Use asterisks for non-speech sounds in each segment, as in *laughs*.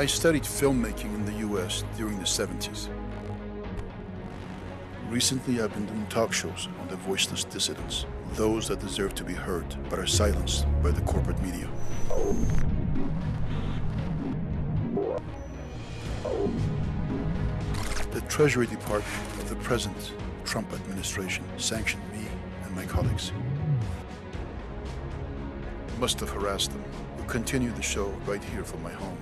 I studied filmmaking in the US during the 70s. Recently, I've been doing talk shows on the voiceless dissidents, those that deserve to be heard but are silenced by the corporate media. The Treasury Department of the present Trump administration sanctioned me and my colleagues. Must have harassed them. We'll continue the show right here from my home.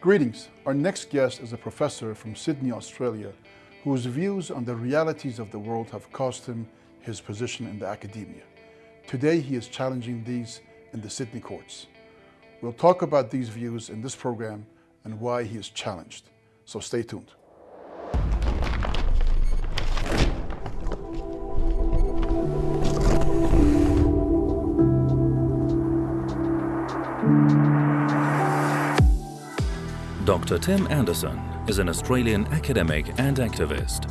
Greetings. Our next guest is a professor from Sydney, Australia, whose views on the realities of the world have cost him his position in the academia. Today, he is challenging these in the Sydney courts. We'll talk about these views in this program and why he is challenged. So stay tuned. Dr. Tim Anderson is an Australian academic and activist.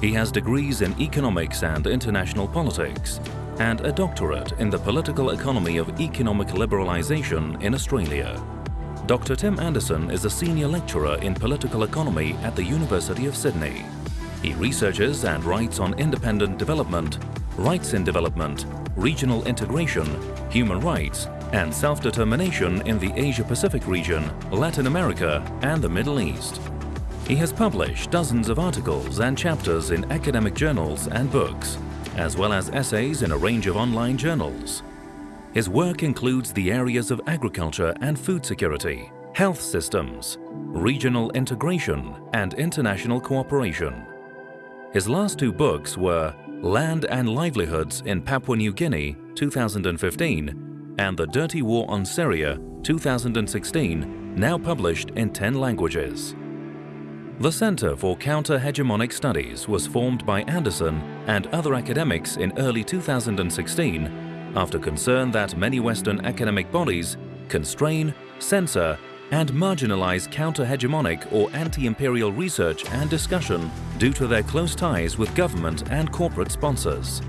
He has degrees in economics and international politics and a doctorate in the political economy of economic liberalisation in Australia. Dr. Tim Anderson is a senior lecturer in political economy at the University of Sydney. He researches and writes on independent development, rights in development, regional integration, human rights and self-determination in the Asia-Pacific region, Latin America and the Middle East. He has published dozens of articles and chapters in academic journals and books, as well as essays in a range of online journals. His work includes the areas of agriculture and food security, health systems, regional integration and international cooperation. His last two books were Land and Livelihoods in Papua New Guinea 2015 and The Dirty War on Syria 2016, now published in 10 languages. The Center for Counter-Hegemonic Studies was formed by Anderson and other academics in early 2016 after concern that many Western academic bodies constrain, censor and marginalize counter-hegemonic or anti-imperial research and discussion due to their close ties with government and corporate sponsors.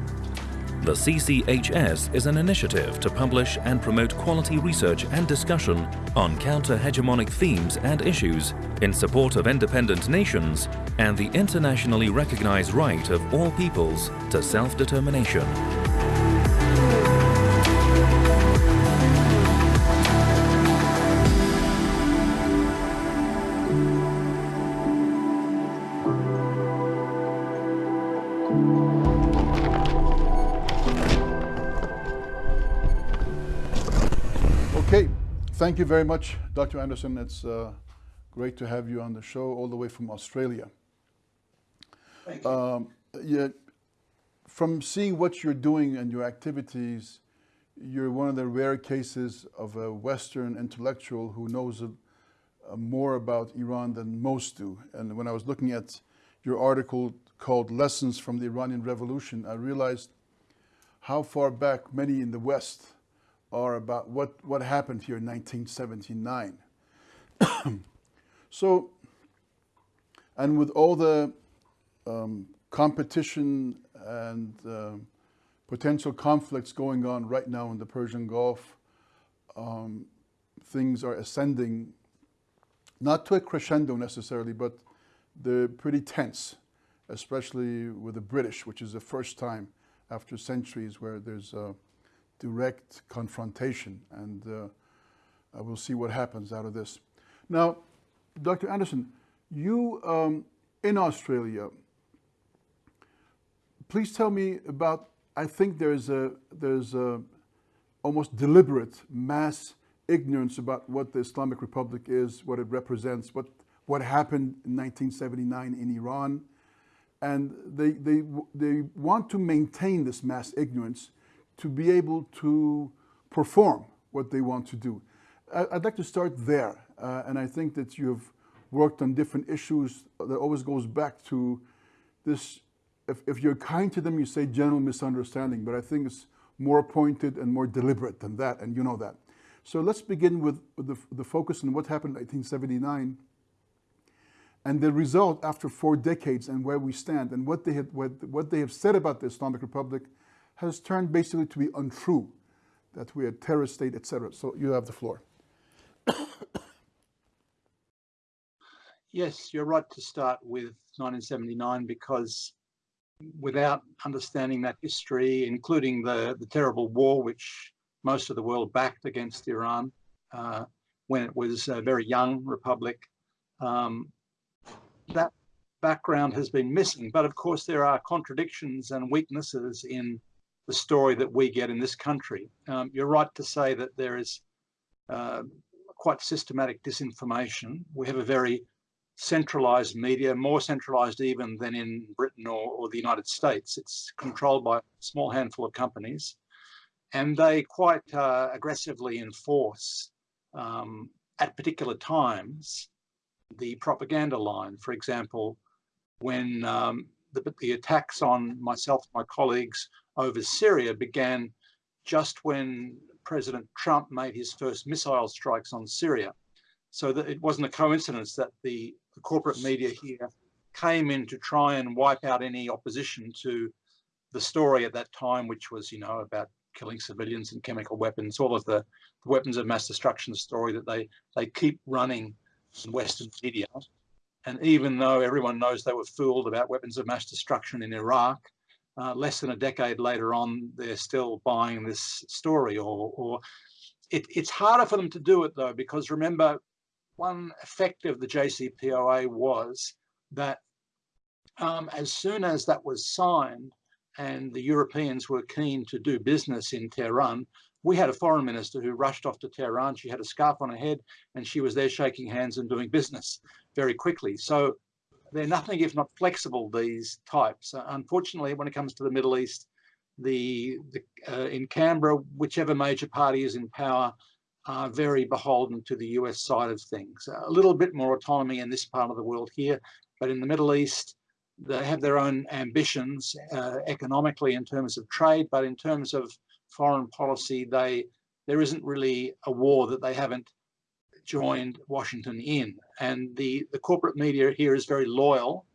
The CCHS is an initiative to publish and promote quality research and discussion on counter-hegemonic themes and issues in support of independent nations and the internationally recognized right of all peoples to self-determination. Thank you very much, Dr. Anderson. It's uh, great to have you on the show all the way from Australia. Thank you. Um, yeah, from seeing what you're doing and your activities, you're one of the rare cases of a Western intellectual who knows uh, uh, more about Iran than most do. And when I was looking at your article called Lessons from the Iranian Revolution, I realized how far back many in the West are about what, what happened here in 1979. so, and with all the um, competition and uh, potential conflicts going on right now in the Persian Gulf, um, things are ascending, not to a crescendo necessarily, but they're pretty tense, especially with the British, which is the first time after centuries where there's uh, direct confrontation and uh, we'll see what happens out of this. Now, Dr. Anderson, you um, in Australia, please tell me about, I think there's a, there's a almost deliberate mass ignorance about what the Islamic Republic is, what it represents, what, what happened in 1979 in Iran. And they, they, they want to maintain this mass ignorance to be able to perform what they want to do. I'd like to start there, uh, and I think that you've worked on different issues that always goes back to this, if, if you're kind to them, you say general misunderstanding, but I think it's more pointed and more deliberate than that, and you know that. So let's begin with, the, the focus on what happened in 1979 and the result after four decades and where we stand and what they have, what, what they have said about the Islamic Republic has turned basically to be untrue, that we're a terrorist state, etc. So you have the floor. Yes, you're right to start with 1979 because without understanding that history, including the, the terrible war which most of the world backed against Iran uh, when it was a very young republic, um, that background has been missing. But of course, there are contradictions and weaknesses in the story that we get in this country. Um, you're right to say that there is uh, quite systematic disinformation. We have a very centralized media, more centralized even than in Britain or, or, the United States. It's controlled by a small handful of companies and they quite uh, aggressively enforce um, at particular times the propaganda line. For example, when um, the, the attacks on myself my colleagues over Syria began just when President Trump made his first missile strikes on Syria. So that it wasn't a coincidence that the the corporate media here came in to try and wipe out any opposition to the story at that time, which was, you know, about killing civilians and chemical weapons, all of the, the weapons of mass destruction story that they, they keep running in Western media. And even though everyone knows they were fooled about weapons of mass destruction in Iraq, uh, less than a decade later on, they're still buying this story or, or it, it's harder for them to do it though, because remember, one effect of the JCPOA was that um, as soon as that was signed and the Europeans were keen to do business in Tehran, we had a foreign minister who rushed off to Tehran. She had a scarf on her head and she was there shaking hands and doing business very quickly. So they're nothing if not flexible, these types. Uh, unfortunately, when it comes to the Middle East, the, the uh, in Canberra, whichever major party is in power, are very beholden to the US side of things. A little bit more autonomy in this part of the world here, but in the Middle East, they have their own ambitions uh, economically in terms of trade, but in terms of foreign policy, they there isn't really a war that they haven't joined Washington in. And the, the corporate media here is very loyal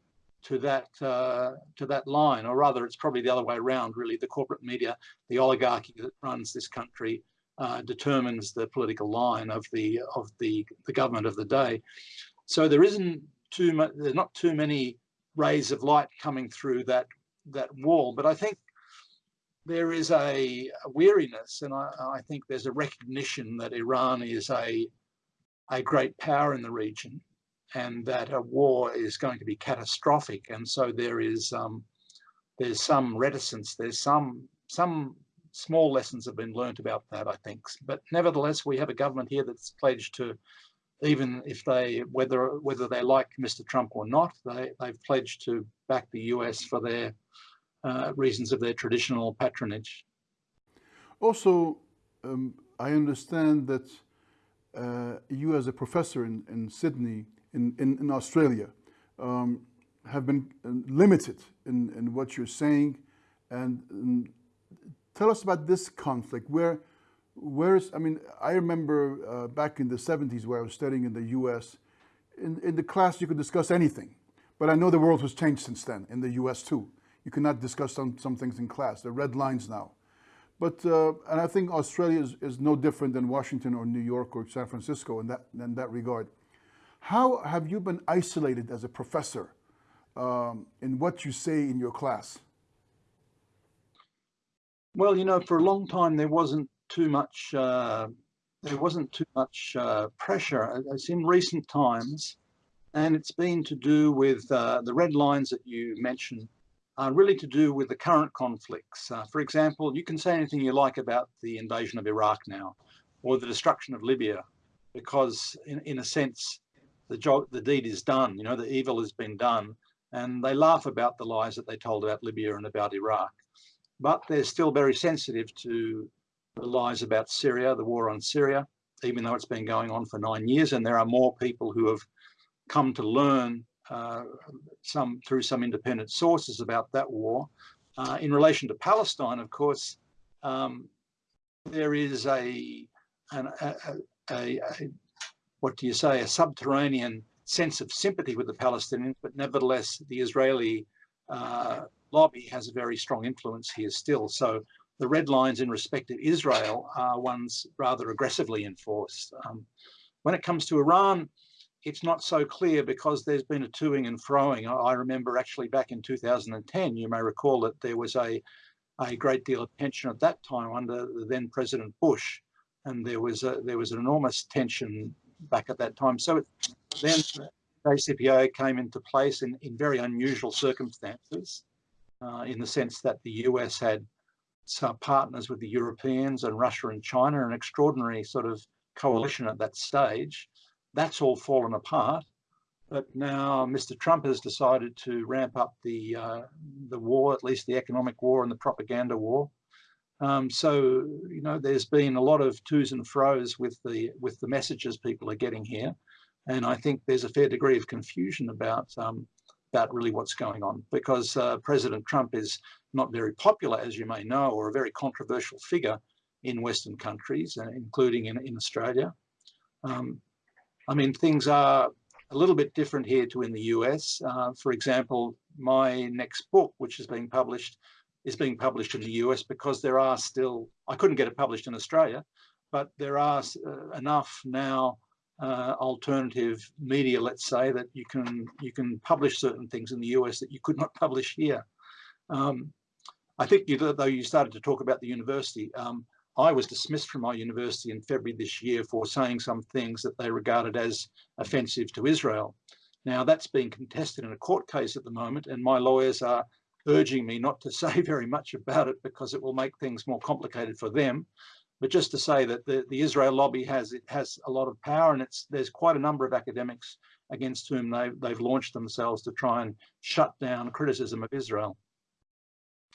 to that uh, to that line, or rather, it's probably the other way around. Really, the corporate media, the oligarchy that runs this country, uh, determines the political line of the of the the government of the day. So there isn't too much. There's not too many rays of light coming through that that wall. But I think there is a, a weariness, and I, I, think there's a recognition that Iran is a a great power in the region, and that a war is going to be catastrophic. And so there is um, there's some reticence. There's some some small lessons have been learnt about that, I think. But nevertheless, we have a government here that's pledged to, even if they, whether whether they like Mr. Trump or not, they, they've pledged to back the US for their uh, reasons of their traditional patronage. Also, um, I understand that uh, you as a professor in, in Sydney, in, in, in Australia, um, have been uh, limited in, in what you're saying and, and tell us about this conflict. Where, where is, I mean, I remember uh, back in the 70s where I was studying in the US, in, in the class you could discuss anything. But I know the world has changed since then, in the US too. You cannot discuss some, some things in class. They're red lines now. But, uh, and I think Australia is, is no different than Washington or New York or San Francisco in that, in that regard. How have you been isolated as a professor um, in what you say in your class? Well, you know, for a long time there wasn't too much uh, there wasn't too much uh, pressure. It's in recent times, and it's been to do with uh, the red lines that you mentioned, are really to do with the current conflicts. Uh, for example, you can say anything you like about the invasion of Iraq now, or the destruction of Libya, because in, in a sense, the job, the deed is done. You know, the evil has been done, and they laugh about the lies that they told about Libya and about Iraq but they're still very sensitive to the lies about Syria, the war on Syria, even though it's been going on for nine years. And there are more people who have come to learn uh, some through some independent sources about that war. Uh, in relation to Palestine, of course, um, there is a an, a, a, a, what do you say, a subterranean sense of sympathy with the Palestinians, but nevertheless, the Israeli uh, lobby has a very strong influence here still. So the red lines in respect of Israel are ones rather aggressively enforced. Um, when it comes to Iran, it's not so clear because there's been a toing and froing. I remember actually back in 2010, you may recall that there was a, a great deal of tension at that time under the then President Bush, and there was a, there was an enormous tension back at that time. So it, then JCPOA came into place in, in very unusual circumstances, uh, in the sense that the US had some partners with the Europeans and Russia and China, an extraordinary sort of coalition at that stage. That's all fallen apart. But now Mr. Trump has decided to ramp up the uh, the war, at least the economic war and the propaganda war. Um, so you know, there's been a lot of twos and fros with the with the messages people are getting here, and I think there's a fair degree of confusion about um, about really what's going on because uh, President Trump is not very popular, as you may know, or a very controversial figure in Western countries, uh, including in, in Australia. Um, I mean, things are a little bit different here to in the US. Uh, for example, my next book, which is being published, is being published in the US because there are still, I couldn't get it published in Australia, but there are uh, enough now uh, alternative media, let's say, that you can you can publish certain things in the US that you could not publish here. Um, I think you, though you started to talk about the university, um, I was dismissed from my university in February this year for saying some things that they regarded as offensive to Israel. Now that's being contested in a court case at the moment and my lawyers are urging me not to *laughs* say very much about it because it will make things more complicated for them. But just to say that the, the Israel lobby has it has a lot of power and it's there's quite a number of academics against whom they, they've launched themselves to try and shut down criticism of Israel.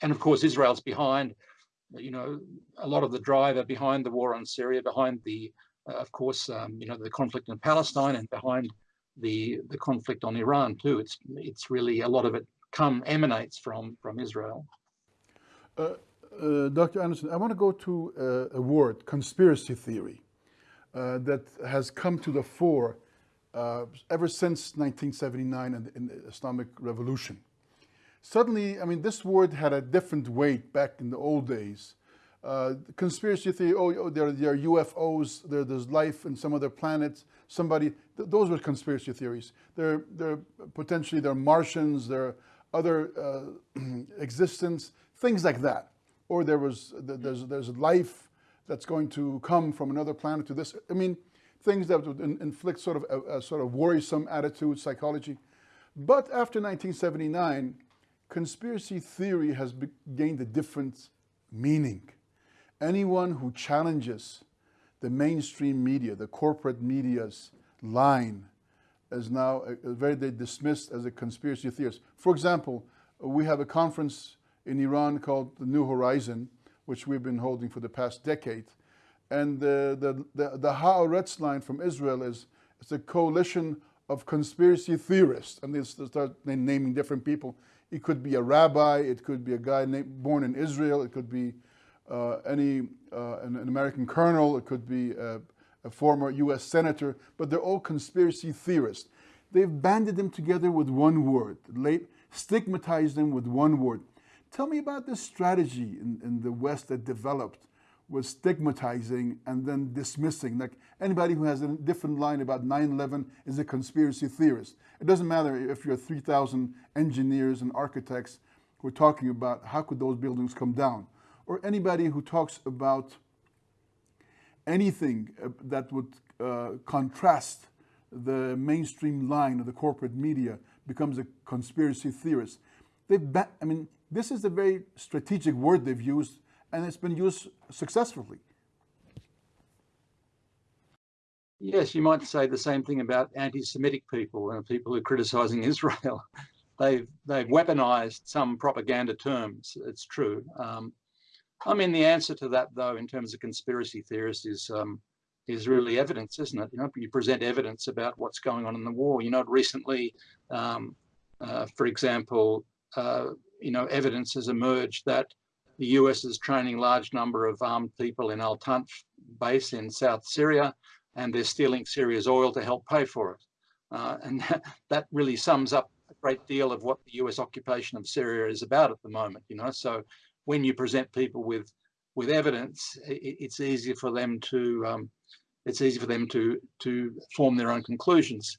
And of course, Israel's behind, you know, a lot of the driver behind the war on Syria, behind the, uh, of course, um, you know, the conflict in Palestine and behind the the conflict on Iran too. It's it's really a lot of it come emanates from from Israel. Uh, uh, Dr. Anderson, I want to go to uh, a word, conspiracy theory, uh, that has come to the fore uh, ever since 1979 and, and the Islamic Revolution. Suddenly, I mean, this word had a different weight back in the old days. Uh, conspiracy theory, oh, oh there, there, are UFOs, there, there's life in some other planets, somebody, th those were conspiracy theories. There, there potentially there are Martians, there are other uh, *clears throat* existence, things like that or there was there's there's life that's going to come from another planet to this. I mean, things that would inflict sort of a, a sort of worrisome attitude, psychology. But after 1979, conspiracy theory has gained a different meaning. Anyone who challenges the mainstream media, the corporate media's line, is now very dismissed as a conspiracy theorist. For example, we have a conference in Iran called the New Horizon, which we've been holding for the past decade. And the, the, the, the Haaretz line from Israel is it's a coalition of conspiracy theorists. And they start naming different people. It could be a rabbi, it could be a guy named, born in Israel, it could be uh, any uh, an, an, American colonel, it could be a, a former US senator, but they're all conspiracy theorists. They've banded them together with one word, late, stigmatized them with one word. Tell me about this strategy in, in the West that developed with stigmatizing and then dismissing. Like anybody who has a different line about 9-11 is a conspiracy theorist. It doesn't matter if you're 3,000 engineers and architects who are talking about how could those buildings come down. Or anybody who talks about anything uh, that would uh, contrast the mainstream line of the corporate media becomes a conspiracy theorist. They've, I mean, this is a very strategic word they've used, and it's been used successfully. Yes, you might say the same thing about anti-Semitic people and people who are criticizing *laughs* Israel. they've they've weaponized some propaganda terms. It's true. Um, I mean, the answer to that, though, in terms of conspiracy theorists, is um, is really evidence, isn't it? You know, you present evidence about what's going on in the war. You know, recently, um, uh, for example, uh, you know, evidence has emerged that the US is training large number of armed people in Al Tanf base in South Syria, and they're stealing Syria's oil to help pay for it. Uh, and *laughs* that, really sums up a great deal of what the US occupation of Syria is about at the moment, you know. So when you present people with with evidence, it, it's easier for them to um, it's easy for them to to form their own conclusions.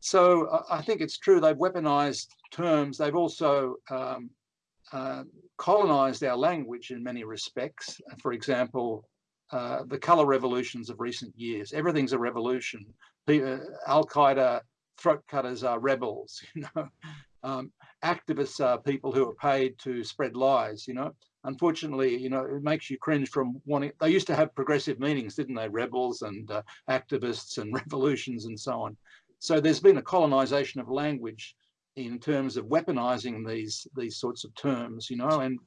So I think it's true they've weaponized terms. They've also um, uh, colonized our language in many respects. For example, uh, the color revolutions of recent years. Everything's a revolution. Uh, Al Qaeda throat cutters are rebels. *laughs* You know, um, activists are people who are paid to spread lies. You know, unfortunately, you know, it makes you cringe from wanting. They used to have progressive meanings, didn't they? Rebels and uh, activists and *laughs* revolutions and so on. So there's been a colonization of language in terms of weaponizing these these sorts of terms, you know, and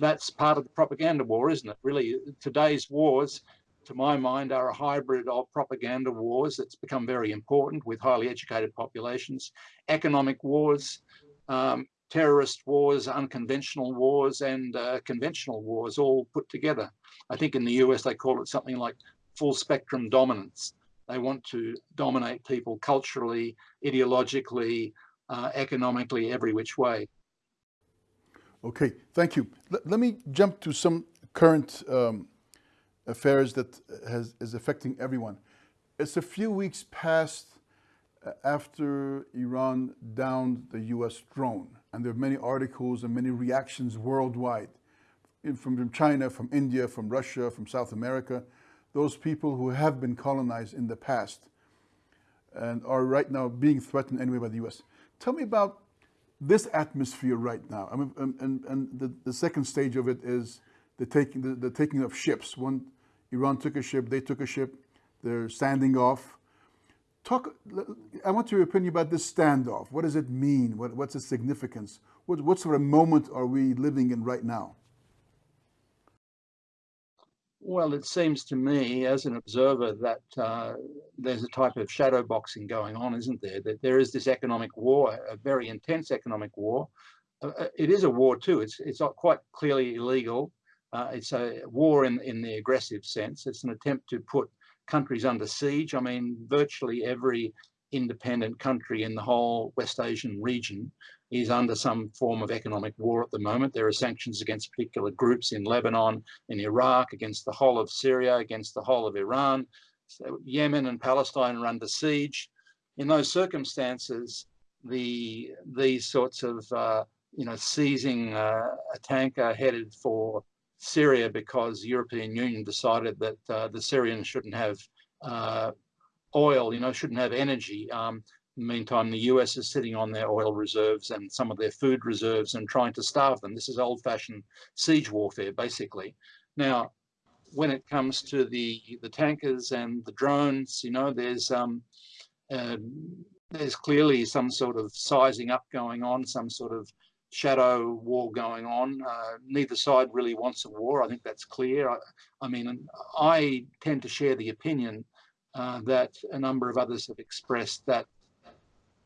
that's part of the propaganda war, isn't it? Really, today's wars, to my mind, are a hybrid of propaganda wars that's become very important with highly educated populations, economic wars, um, terrorist wars, unconventional wars, and uh, conventional wars all put together. I think in the US they call it something like full spectrum dominance. They want to dominate people culturally, ideologically, uh, economically, every which way. Okay, thank you. L let me jump to some current um, affairs that has, is affecting everyone. It's a few weeks past uh, after Iran downed the US drone, and there are many articles and many reactions worldwide from, from China, from India, from Russia, from South America, those people who have been colonized in the past and are right now being threatened anyway by the US. Tell me about this atmosphere right now. I mean, and, and, and the, the second stage of it is the taking, the, the taking of ships. One, Iran took a ship, they took a ship, they're standing off. Talk, I want your opinion about this standoff. What does it mean? What, what's its significance? What, what sort of moment are we living in right now? Well, it seems to me, as an observer, that uh, there's a type of shadow boxing going on, isn't there? That there is this economic war, a very intense economic war. Uh, uh it is a war too. It's it's not quite clearly illegal. Uh, it's a war in in the aggressive sense. It's an attempt to put countries under siege. I mean, virtually every independent country in the whole West Asian region is under some form of economic war at the moment. There are sanctions against particular groups in Lebanon, in Iraq, against the whole of Syria, against the whole of Iran. So Yemen and Palestine are under siege. In those circumstances, the these sorts of uh, you know seizing uh, a tanker headed for Syria because the European Union decided that uh, the Syrians shouldn't have uh, oil, you know, shouldn't have energy. Um, meantime, the US is sitting on their oil reserves and some of their food reserves and trying to starve them. This is old-fashioned siege warfare, basically. Now, when it comes to the the tankers and the drones, you know, there's um, uh, there's clearly some sort of sizing up going on, some sort of shadow war going on. Uh, neither side really wants a war. I think that's clear. I, I mean, I tend to share the opinion uh, that a number of others have expressed that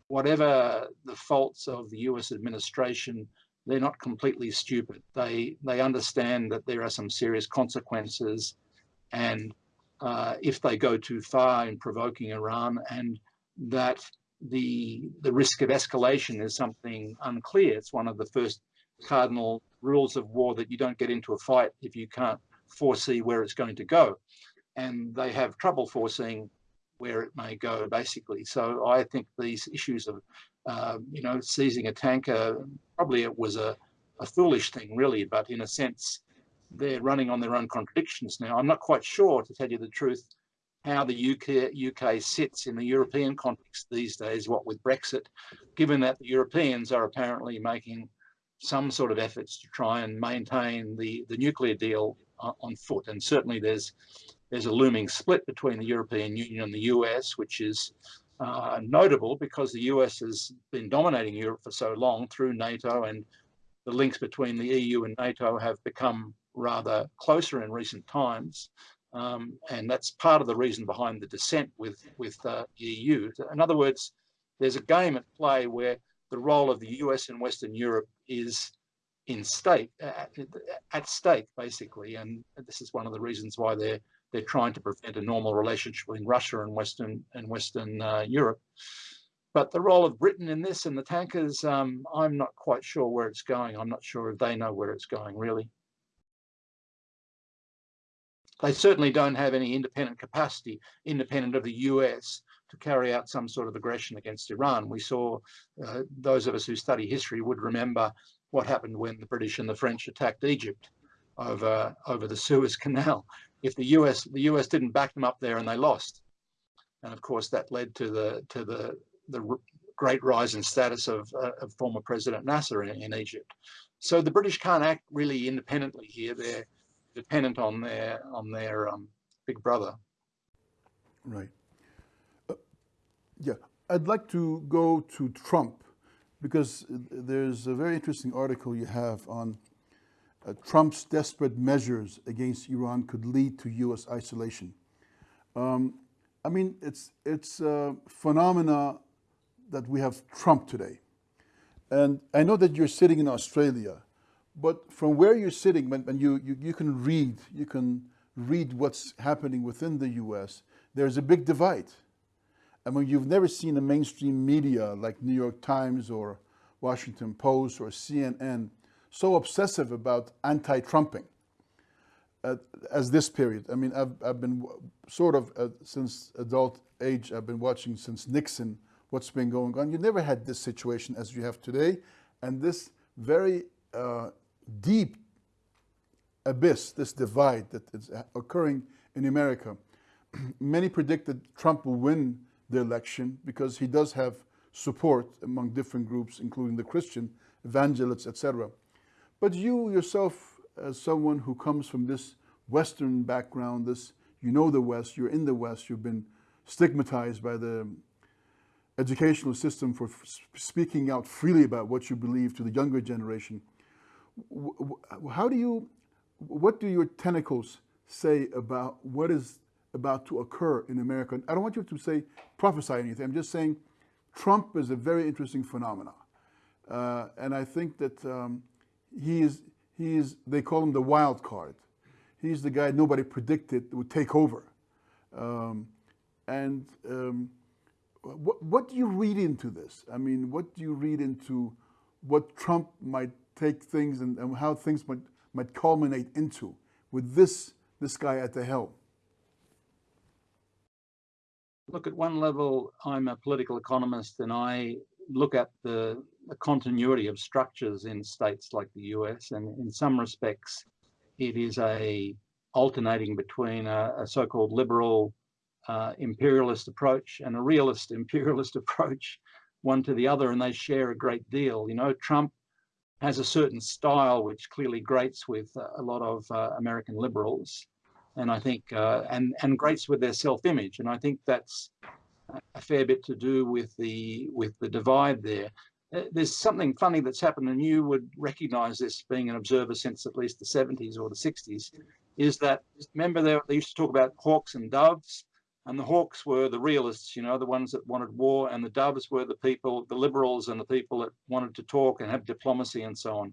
whatever the faults of the US administration, they're not completely stupid. They they understand that there are some serious consequences, and uh, if they go too far in provoking Iran, and that the the risk of escalation is something unclear. It's one of the first cardinal rules of war that you don't get into a fight if you can't foresee where it's going to go, and they have trouble foreseeing where it may go, basically. So I think these issues of, uh, you know, seizing a tanker, probably it was a, a foolish thing, really, but in a sense, they're running on their own contradictions now. I'm not quite sure, to tell you the truth, how the UK, UK sits in the European context these days, what with Brexit, given that the Europeans are apparently making some sort of efforts to try and maintain the, the nuclear deal on foot. And certainly there's there's a looming split between the European Union and the US, which is uh, notable because the US has been dominating Europe for so long through NATO and the links between the EU and NATO have become rather closer in recent times. Um, and that's part of the reason behind the dissent with, with uh, the EU. In other words, there's a game at play where the role of the US and Western Europe is in state at, at stake basically, and this is one of the reasons why they're they're trying to prevent a normal relationship between Russia and Western and Western uh, Europe. But the role of Britain in this and the tankers, um, I'm not quite sure where it's going. I'm not sure if they know where it's going really. They certainly don't have any independent capacity, independent of the US, to carry out some sort of aggression against Iran. We saw, uh, those of us who study history would remember what happened when the British and the French attacked Egypt over, over the Suez Canal. *laughs* If the US, the US didn't back them up there and they lost. And of course that led to the, to the, the great rise in status of, uh, of former President Nasser in, in Egypt. So the British can't act really independently here. They're dependent on their on their um, big brother. Right. Uh, yeah, I'd like to go to Trump because there's a very interesting article you have on uh, Trump's desperate measures against Iran could lead to U.S. isolation. Um, I mean, it's it's a phenomena that we have Trump today, and I know that you're sitting in Australia, but from where you're sitting, when, when you, you you can read, you can read what's happening within the U.S. There's a big divide. I mean, you've never seen a mainstream media like New York Times or Washington Post or CNN so obsessive about anti-Trumping uh, as this period. I mean, I've, I've been sort of, uh, since adult age, I've been watching since Nixon, what's been going on. You never had this situation as you have today, and this very uh, deep abyss, this divide that is occurring in America. *clears throat* Many predict that Trump will win the election because he does have support among different groups, including the Christian evangelists, etc. But you yourself, as someone who comes from this Western background, this you know the West, you're in the West, you've been stigmatized by the educational system for speaking out freely about what you believe to the younger generation. How do you, what do your tentacles say about what is about to occur in America? I don't want you to say prophesy anything. I'm just saying Trump is a very interesting phenomenon. Uh, and I think that um, he is, he is, they call him the wild card. He's the guy nobody predicted would take over. Um, and um, what, what do you read into this? I mean, what do you read into what Trump might take things and, and how things might, might culminate into with this, this guy at the helm? Look, at one level, I'm a political economist and I look at the, the, continuity of structures in states like the US, and in some respects, it is a alternating between a, a so-called liberal uh, imperialist approach and a realist *laughs* imperialist approach, one to the other, and they share a great deal. You know, Trump has a certain style which clearly grates with a lot of uh, American liberals and I think uh, and and grates with their self-image, and I think that's a fair bit to do with the with the divide there. Uh, there's something funny that's happened, and you would recognise this being an observer since at least the 70s or the 60s. Is that remember they, they used to talk about hawks and doves, and the hawks were the realists, you know, the ones that wanted war, and the doves were the people, the liberals, and the people that wanted to talk and have diplomacy and so on.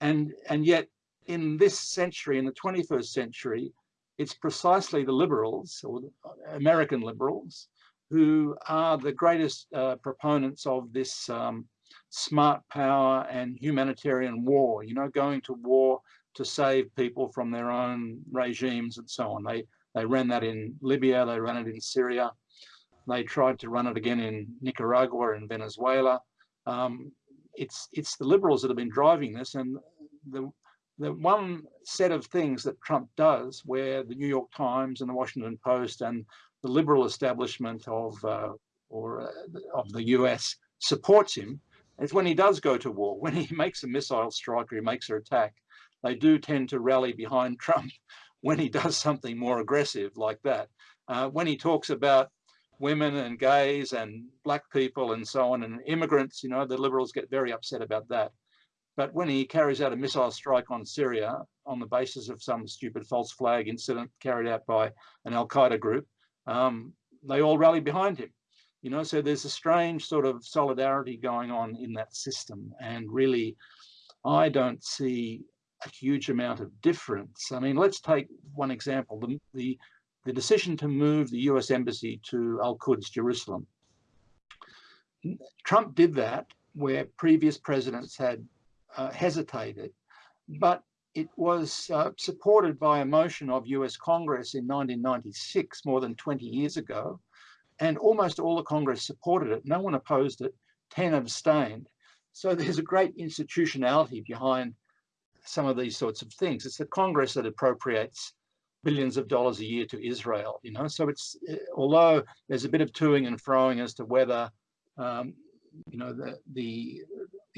And and yet in this century, in the 21st century, it's precisely the liberals, or the American liberals, who are the greatest uh, proponents of this um, smart power and humanitarian war, you know, going to war to save people from their own regimes and so on. They, they ran that in Libya, they ran it in Syria, they tried to run it again in Nicaragua and Venezuela. Um, it's, it's the liberals that have been driving this and the, the one set of things that Trump does where the New York Times and the Washington Post and the liberal establishment of uh, or uh, of the US supports him is when he does go to war, *laughs* when he makes a missile strike or he makes an attack, they do tend to rally behind *laughs* Trump when he does something more aggressive like that. Uh, when he talks about women and gays and black people and so on and immigrants, you know, the liberals get very upset about that. But when he carries out a missile strike on Syria on the basis of some stupid false flag incident carried out by an Al Qaeda group, um, they all rally behind him. You know, so there's a strange sort of solidarity going on in that system. And really, I don't see a huge amount of difference. I mean, let's take one example, the, the, the decision to move the US embassy to Al-Quds, Jerusalem. Trump did that where previous presidents had uh, hesitated, but it was uh, supported by a motion of US Congress in 1996, more than 20 years ago, and almost all the Congress supported it. No one opposed it, 10 abstained. So there's a great institutionality behind some of these sorts of things. It's the Congress that appropriates billions of dollars a year to Israel, you know. So it's eh, although there's a bit of toing and froing as to whether um, you know the the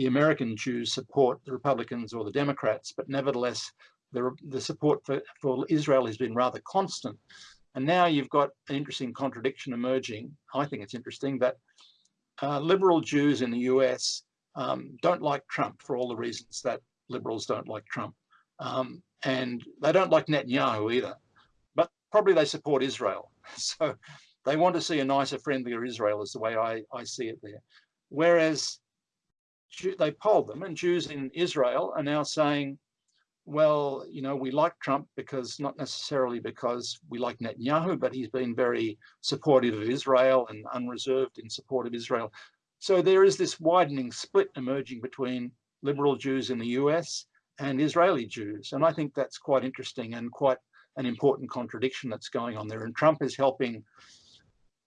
the American Jews support the Republicans or the Democrats, but nevertheless the the support for, for Israel has been rather constant. And now you've got an interesting contradiction emerging. I think it's interesting that uh, liberal Jews in the US um, don't like Trump for all the reasons that liberals don't like Trump. Um, and they don't like Netanyahu either, but probably they support Israel. *laughs* So they want to see a nicer, friendlier Israel is the way I, I see it there. Whereas they polled them and Jews in Israel are now saying, well, you know, we like Trump because not necessarily because we like Netanyahu, but he's been very supportive of Israel and unreserved in support of Israel. So there is this widening split emerging between liberal Jews in the US and Israeli Jews. And I think that's quite interesting and quite an important contradiction that's going on there. And Trump is helping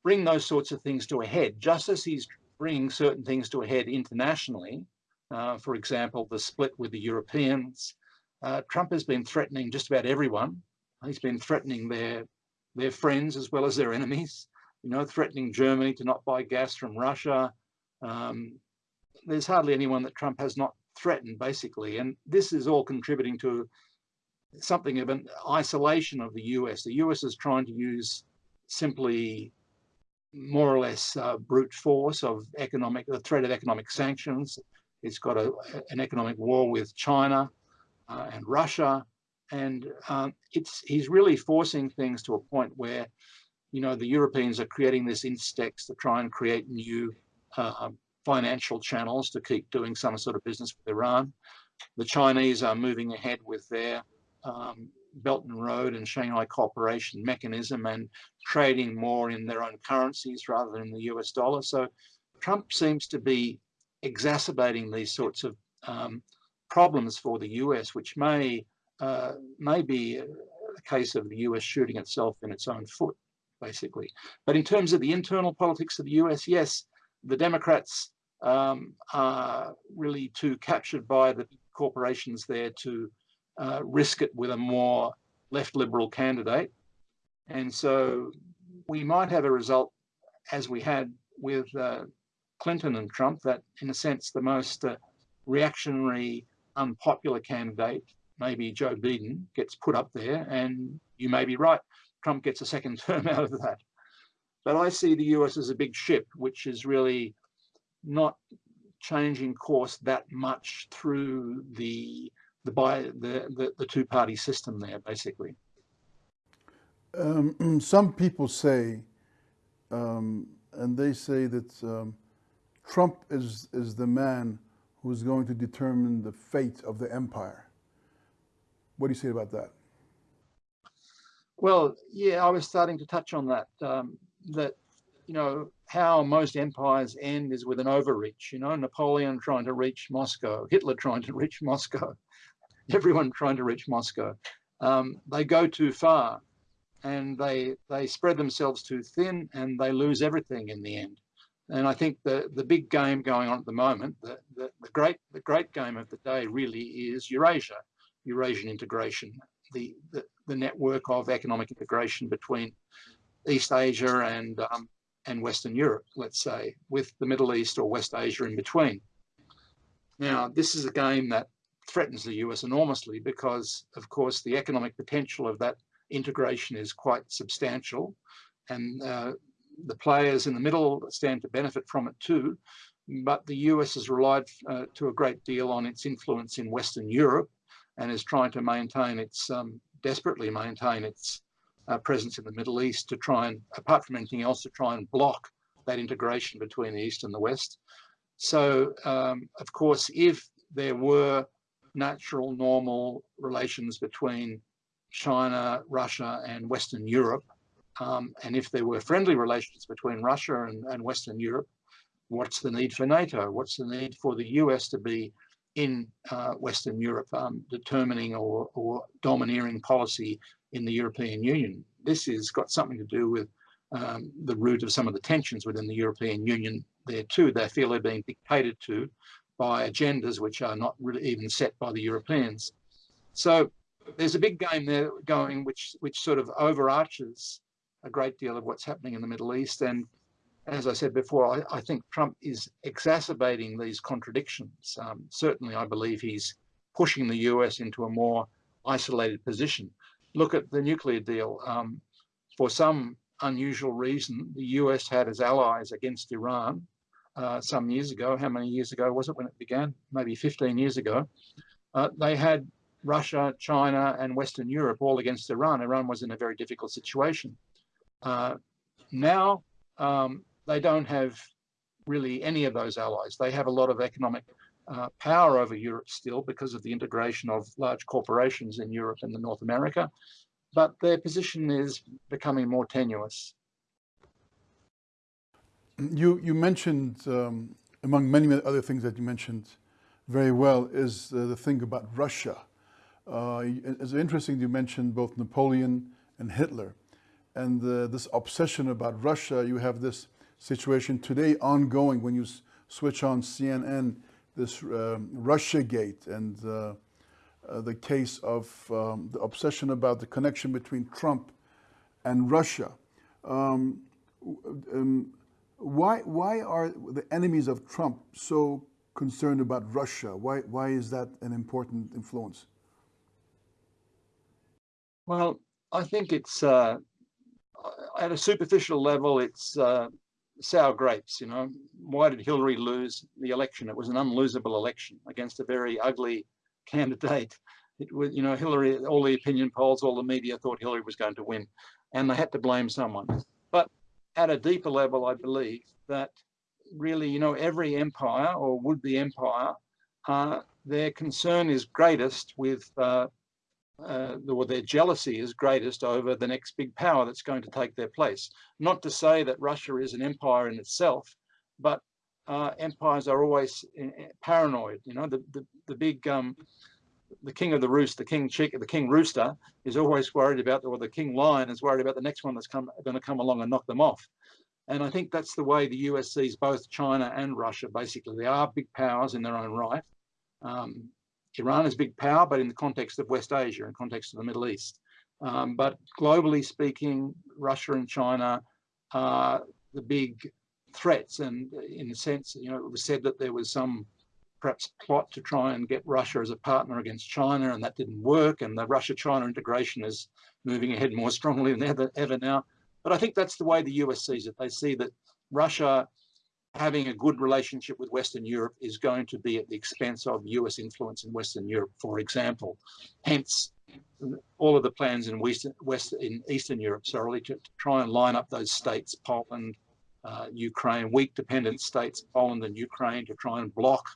bring those sorts of things to a head, just as he's bringing certain things to a head internationally. Uh, for example, the split with the Europeans. Uh, Trump has been threatening just about everyone. He's been threatening their their friends as well as their enemies. You know, threatening Germany to not buy gas from Russia. Um, there's hardly anyone that Trump has not threatened, basically. And this is all contributing to something of an isolation of the US. The US is trying to use simply more or less uh, brute force of economic, the threat of economic sanctions. It's got a, an economic war with China uh, and Russia. And um, it's he's really forcing things to a point where, you know, the Europeans are creating this INSTEX to try and create new uh, financial channels to keep doing some sort of business with Iran. The Chinese are moving ahead with their um, Belt and Road and Shanghai Cooperation mechanism and trading more in their own currencies rather than the US dollar. So Trump seems to be exacerbating these sorts of um, problems for the US, which may uh, may be a case of the US shooting itself in its own foot, basically. But in terms of the internal politics of the US, yes, the Democrats um, are really too captured by the corporations there to uh, risk it with a more left liberal candidate. And so we might have a result as we had with uh, Clinton and Trump that in a sense the most uh, reactionary unpopular candidate maybe Joe Biden gets put up there and you may be right Trump gets a second *laughs* term out of that but I see the US as a big ship which is really not changing course that much through the the by the, the, the two party system there basically. Um, *clears throat* some people say, um, and they say that um, Trump is is the man who's going to determine the fate of the empire. What do you say about that? Well, yeah, I was starting to touch on that. Um, that you know, how most empires end is with an overreach, you know, Napoleon trying to reach Moscow, Hitler trying to reach Moscow, *laughs* everyone trying to reach Moscow. Um, they go too far and they they spread themselves too thin and they lose everything in the end. And I think the, the big game going on at the moment, the, the, the great the great game of the day really is Eurasia, Eurasian integration, the, the, the network of economic integration between East Asia and um, and Western Europe, let's say, with the Middle East or West Asia in between. Now, this is a game that threatens the US enormously because, of course, the economic potential of that integration is quite substantial and uh, the players in the middle stand to benefit from it too. But the US has relied uh, to a great deal on its influence in Western Europe and is trying to maintain its, um, desperately maintain its uh, presence in the Middle East to try and, apart from anything else, to try and block that integration between the East and the West. So, um, of course, if there were natural, normal relations between China, Russia, and Western Europe. Um, and if there were friendly relations between Russia and, and Western Europe, what's the need for NATO? What's the need for the US to be in uh, Western Europe um, determining or, or domineering policy in the European Union? This has got something to do with um, the root of some of the tensions within the European Union there too. They feel they're being dictated to by agendas which are not really even set by the Europeans. So there's a big game there going which which sort of overarches a great deal of what's happening in the Middle East. And as I said before, I, I think Trump is exacerbating these contradictions. Um, certainly, I believe he's pushing the US into a more isolated position. Look at the nuclear deal. Um, for some unusual reason, the US had as allies against Iran uh, some years ago. How many years ago was it when it began? Maybe 15 years ago. Uh, they had Russia, China, and Western Europe all against Iran. Iran was in a very difficult situation. Uh, now um, they don't have really any of those allies. They have a lot of economic uh, power over Europe still because of the integration of large corporations in Europe and the North America, but their position is becoming more tenuous. You, you mentioned, um, among many other things that you mentioned very well, is uh, the thing about Russia. Uh, it's interesting you mentioned both Napoleon and Hitler. And uh, this obsession about Russia, you have this situation today ongoing when you switch on CNN, this um, Russia Gate and uh, uh, the case of um, the obsession about the connection between Trump and Russia. Um, um, why, why are the enemies of Trump so concerned about Russia? Why, why is that an important influence? Well, I think it's uh, at a superficial level, it's uh, sour grapes. You know, why did Hillary lose the election? It was an unlosable election against a very ugly candidate. It was, you know, Hillary. All the opinion polls, all the media thought Hillary was going to win, and they had to blame someone. At a deeper level, I believe that really, you know, every empire or would-be empire, uh, their concern is greatest with uh, uh, or their jealousy is greatest over the next big power that's going to take their place. Not to say that Russia is an empire in itself, but uh, empires are always uh, paranoid. You know, the the, the big um, the king of the roost, the king chick, the king rooster is always worried about, or the king lion is worried about the next one that's come going to come along and knock them off. And I think that's the way the US sees both China and Russia. Basically, they are big powers in their own right. Um, Iran is a big power, but in the context of West Asia, in context of the Middle East. Um, but globally speaking, Russia and China are the big threats. And in a sense, you know, it was said that there was some perhaps plot to try and get Russia as a partner against China, and that didn't work. And the Russia-China integration is moving ahead more strongly than ever, ever now. But I think that's the way the US sees it. They see that Russia having a good relationship with Western Europe is going to be at the expense of US influence in Western Europe, for example. Hence, all of the plans in West, in Eastern Europe, sorry, to, to try and line up those states, Poland, uh, Ukraine, weak dependent states, Poland and Ukraine, to try and block.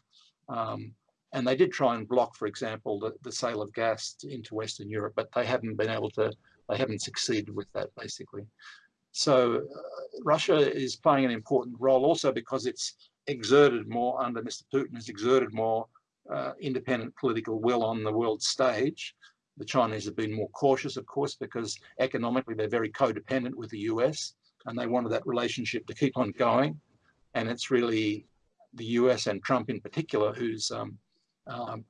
Um, and they did try and block, for example, the, the sale of gas into Western Europe, but they haven't been able to, they haven't succeeded with that, basically. So uh, Russia is playing an important role also because it's exerted more under Mr. Putin has exerted more uh, independent political will on the world stage. The Chinese have been more cautious, of course, because economically they're very codependent with the US and they wanted that relationship to keep on going. And it's really the US and Trump in particular who's um, um,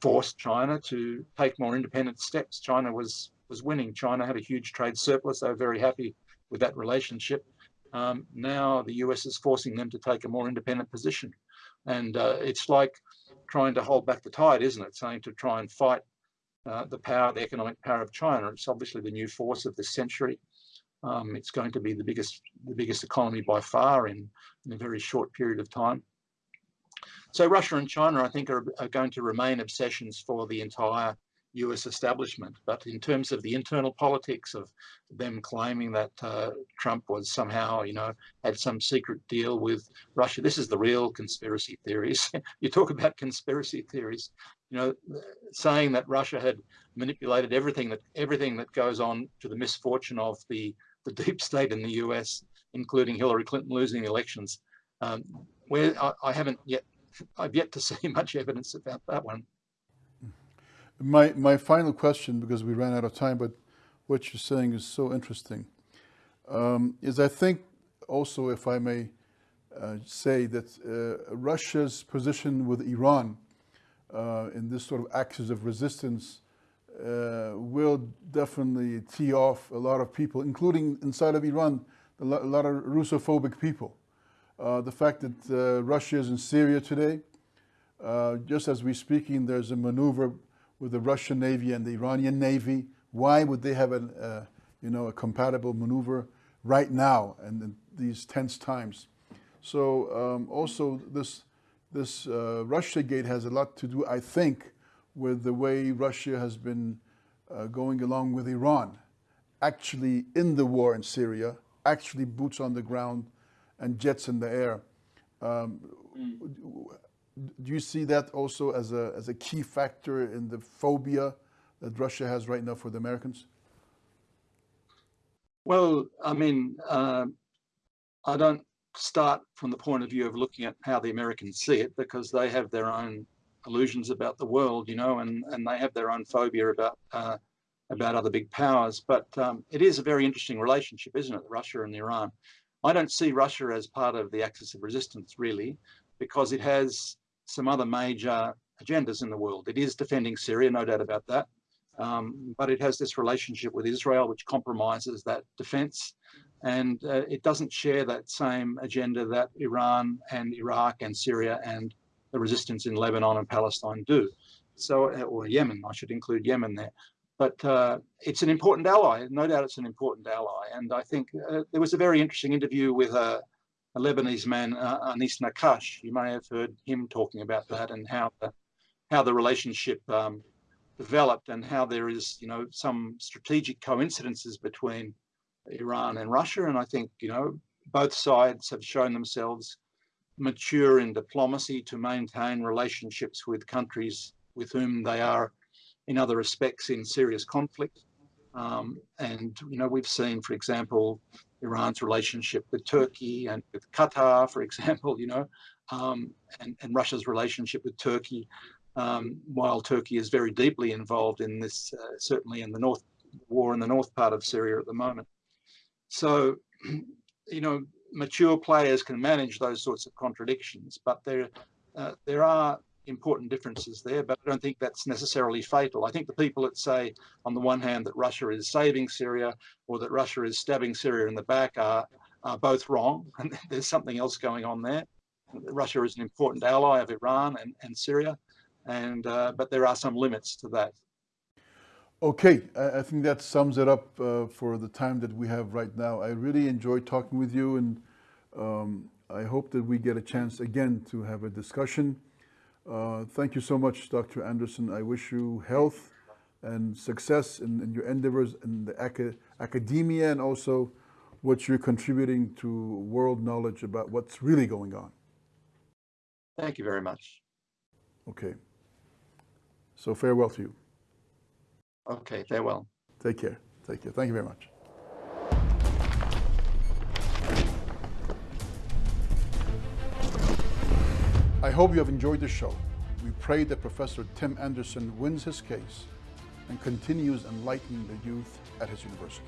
forced China to take more independent steps. China was was winning. China had a huge trade surplus. They were very happy with that relationship. Um, now the US is forcing them to take a more independent position. And uh, it's like trying to hold back the tide, isn't it? Saying to try and fight uh, the power, the economic power of China. It's obviously the new force of this century. Um, it's going to be the biggest, the biggest economy by far in, in a very short period of time. So Russia and China, I think, are, are, going to remain obsessions for the entire US establishment. But in terms of the internal politics of them claiming that uh, Trump was somehow, you know, had some secret deal with Russia, this is the real conspiracy theories. *laughs* you talk about conspiracy theories, you know, saying that Russia had manipulated everything that everything that goes on to the misfortune of the the deep state in the US, including Hillary Clinton losing the elections. Um, where I, I haven't yet, I've yet to *laughs* see much evidence about that one. My, my final question, because we ran out of time, but what you're saying is so interesting, um, is I think also, if I may uh, say, that uh, Russia's position with Iran uh, in this sort of axis of resistance uh, will definitely tee off a lot of people, including inside of Iran, a lot, of Russophobic people. Uh, the fact that uh, Russia is in Syria today, just as we're speaking, there's a maneuver with the Russian Navy and the Iranian Navy? Why would they have a, uh, you know, a compatible maneuver right now and in these tense times? So um, also this, this uh, Russia gate has a lot to do, I think, with the way Russia has been uh, going along with Iran, actually in the war in Syria, actually boots on the ground and jets in the air. Um, mm do you see that also as a, as a key factor in the phobia that Russia has right now for the Americans? Well, I mean, uh, I don't start from the point of view of looking at how the Americans see it because they have their own illusions about the world, you know, and, and they have their own phobia about uh, about other big powers. But um, it is a very interesting relationship, isn't it, Russia and Iran? I don't see Russia as part of the axis of resistance, really, because it has some other major agendas in the world. It is defending Syria, no doubt about that. Um, but it has this relationship with Israel, which compromises that defense. And uh, it doesn't share that same agenda that Iran and Iraq and Syria and the resistance in Lebanon and Palestine do. So, uh, or Yemen, I should include Yemen there. But uh, it's an important ally, no doubt it's an important ally. And I think uh, there was a very interesting interview with a, a Lebanese man, uh, Anis Naccache. You may have heard him talking about that and how the, how the relationship um, developed and how there is, you know, some strategic coincidences between Iran and Russia. And I think, you know, both sides have shown themselves mature in diplomacy to maintain relationships with countries with whom they are in other respects in serious conflict. Um, and, you know, we've seen, for example, Iran's relationship with Turkey and with Qatar, for *laughs* example, you know, um, and, and, Russia's relationship with Turkey, um, while Turkey is very deeply involved in this, uh, certainly in the north war in the north part of Syria at the moment. So, *clears throat* you know, mature players can manage those sorts of contradictions, but there, uh, there are important differences there, but I don't think that's necessarily fatal. I think the people that say, on the one hand, that Russia is saving Syria or that Russia is stabbing Syria in the back are, are both wrong. *laughs* And there's something else going on there. Russia is an important ally of Iran and, and Syria, and uh, but there are some limits to that. Okay, I, I think that sums it up uh, for the time that we have right now. I really enjoyed talking with you, and um, I hope that we get a chance again to have a discussion. Uh, thank you so much, Dr. Anderson. I wish you health and success in, in your endeavors in the academia and also what you're contributing to world knowledge about what's really going on. Thank you very much. Okay. So farewell to you. Okay, farewell. Take care. Take care. Thank you very much. I hope you have enjoyed the show. We pray that Professor Tim Anderson wins his case and continues enlightening the youth at his university.